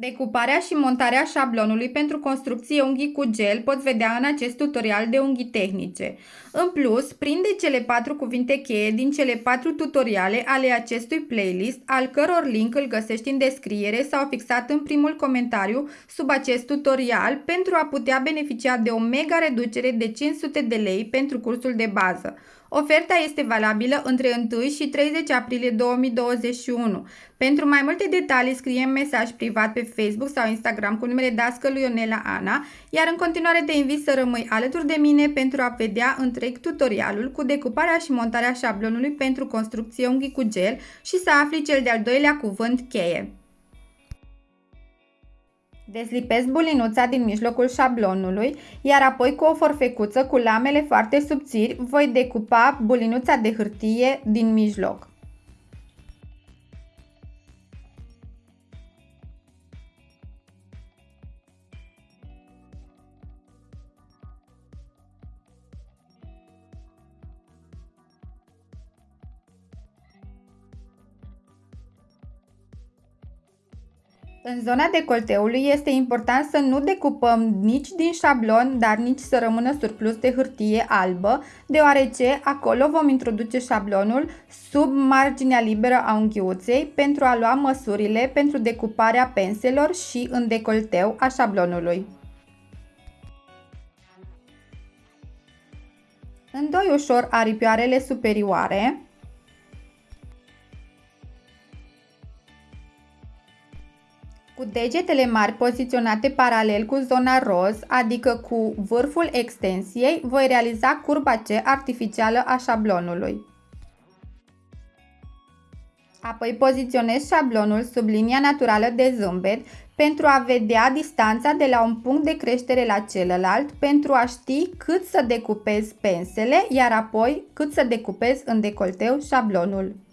Decuparea și montarea șablonului pentru construcție unghii cu gel poți vedea în acest tutorial de unghii tehnice. În plus, prinde cele patru cuvinte cheie din cele patru tutoriale ale acestui playlist, al căror link îl găsești în descriere sau fixat în primul comentariu sub acest tutorial pentru a putea beneficia de o mega reducere de 500 de lei pentru cursul de bază. Oferta este valabilă între 1 și 30 aprilie 2021. Pentru mai multe detalii scrie mesaj privat pe Facebook sau Instagram cu numele dascălui Ionela Ana, iar în continuare te invit să rămâi alături de mine pentru a vedea întreg tutorialul cu decuparea și montarea șablonului pentru construcție unghii cu gel și să afli cel de-al doilea cuvânt cheie. Deslipesc bulinuța din mijlocul șablonului, iar apoi cu o forfecuță cu lamele foarte subțiri voi decupa bulinuța de hârtie din mijloc. În zona decolteului este important să nu decupăm nici din șablon, dar nici să rămână surplus de hârtie albă, deoarece acolo vom introduce șablonul sub marginea liberă a unghiuței pentru a lua măsurile pentru decuparea penselor și în decolteu a șablonului. Îndoi ușor aripioarele superioare Cu degetele mari poziționate paralel cu zona roz, adică cu vârful extensiei, voi realiza curba C artificială a șablonului. Apoi poziționez șablonul sub linia naturală de zâmbet pentru a vedea distanța de la un punct de creștere la celălalt, pentru a ști cât să decupez pensele, iar apoi cât să decupez în decolteu șablonul.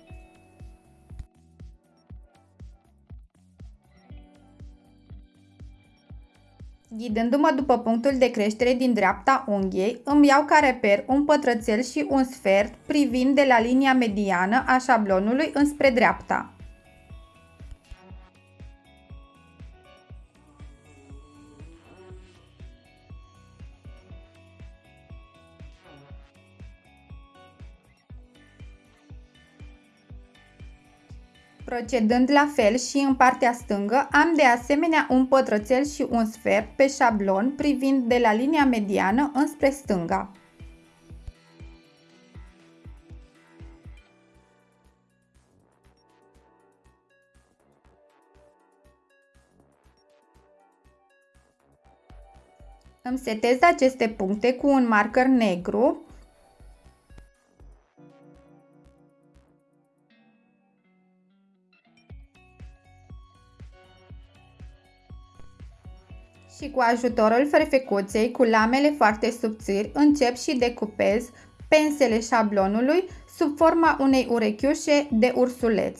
Ghidându-mă după punctul de creștere din dreapta unghiei, îmi iau ca reper un pătrățel și un sfert privind de la linia mediană a șablonului înspre dreapta. Procedând la fel și în partea stângă, am de asemenea un pătrățel și un sfert pe șablon privind de la linia mediană înspre stânga. Îmi setez aceste puncte cu un marker negru și cu ajutorul ferfecuței cu lamele foarte subțiri încep și decupez pensele șablonului sub forma unei urechiușe de ursuleț.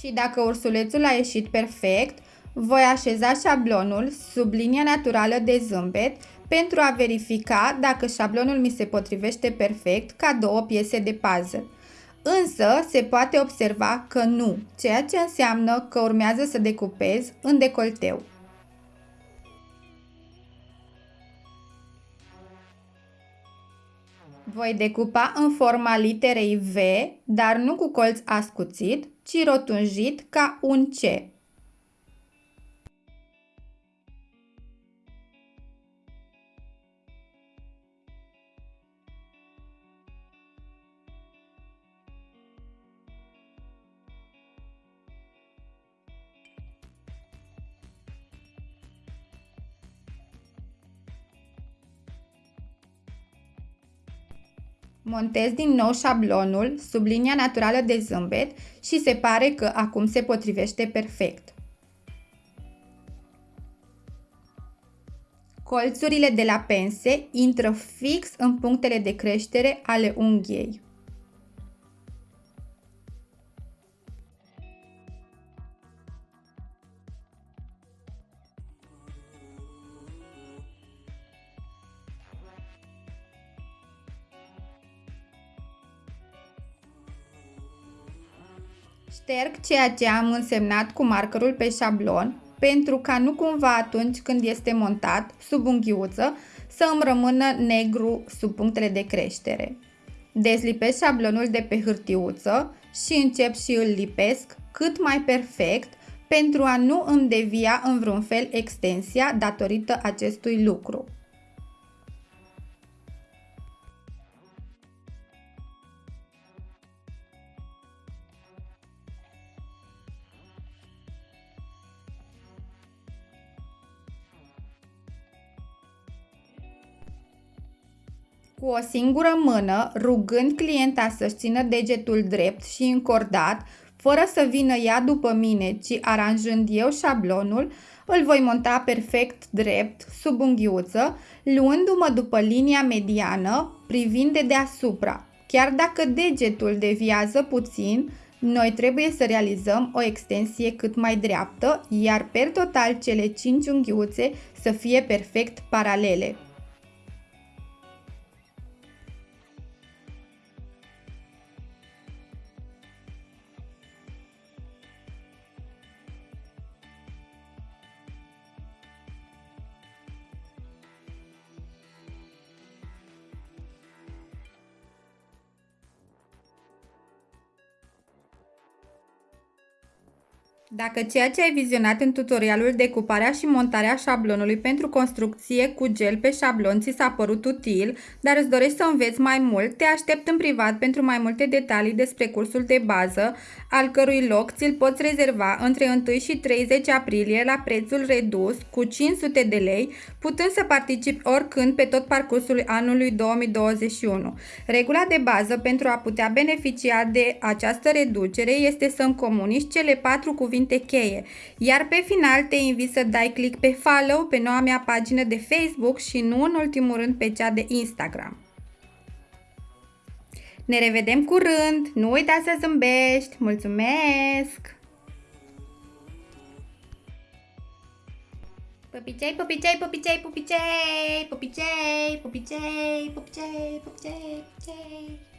Și dacă ursulețul a ieșit perfect, voi așeza șablonul sub linia naturală de zâmbet pentru a verifica dacă șablonul mi se potrivește perfect ca două piese de puzzle. Însă se poate observa că nu, ceea ce înseamnă că urmează să decupez în decolteu. Voi decupa în forma literei V, dar nu cu colț ascuțit, ci rotunjit ca un C. Montez din nou șablonul sub linia naturală de zâmbet și se pare că acum se potrivește perfect. Colțurile de la pense intră fix în punctele de creștere ale unghiei. Șterg ceea ce am însemnat cu markerul pe șablon pentru ca nu cumva atunci când este montat sub unghiuță să îmi rămână negru sub punctele de creștere. Dezlipesc șablonul de pe hârtiuță și încep și îl lipesc cât mai perfect pentru a nu îmi devia în vreun fel extensia datorită acestui lucru. Cu o singură mână, rugând clienta să-și țină degetul drept și încordat, fără să vină ea după mine, ci aranjând eu șablonul, îl voi monta perfect drept, sub unghiuță, luându-mă după linia mediană, privind de deasupra. Chiar dacă degetul deviază puțin, noi trebuie să realizăm o extensie cât mai dreaptă, iar per total cele 5 unghiuțe să fie perfect paralele. Dacă ceea ce ai vizionat în tutorialul decuparea și montarea șablonului pentru construcție cu gel pe șablon ți s-a părut util, dar îți dorești să înveți mai mult, te aștept în privat pentru mai multe detalii despre cursul de bază, al cărui loc ți-l poți rezerva între 1 și 30 aprilie la prețul redus cu 500 de lei, putând să participi oricând pe tot parcursul anului 2021. Regula de bază pentru a putea beneficia de această reducere este să-mi comunici cele patru cuvinte cuvinte cheie. Iar pe final te invit să dai click pe follow pe noua mea pagină de Facebook și nu în ultimul rând pe cea de Instagram. Ne revedem curând! Nu uita să zâmbești! Mulțumesc! Popicei, popicei, popicei, popicei, popicei, popicei, popicei, popicei, popicei.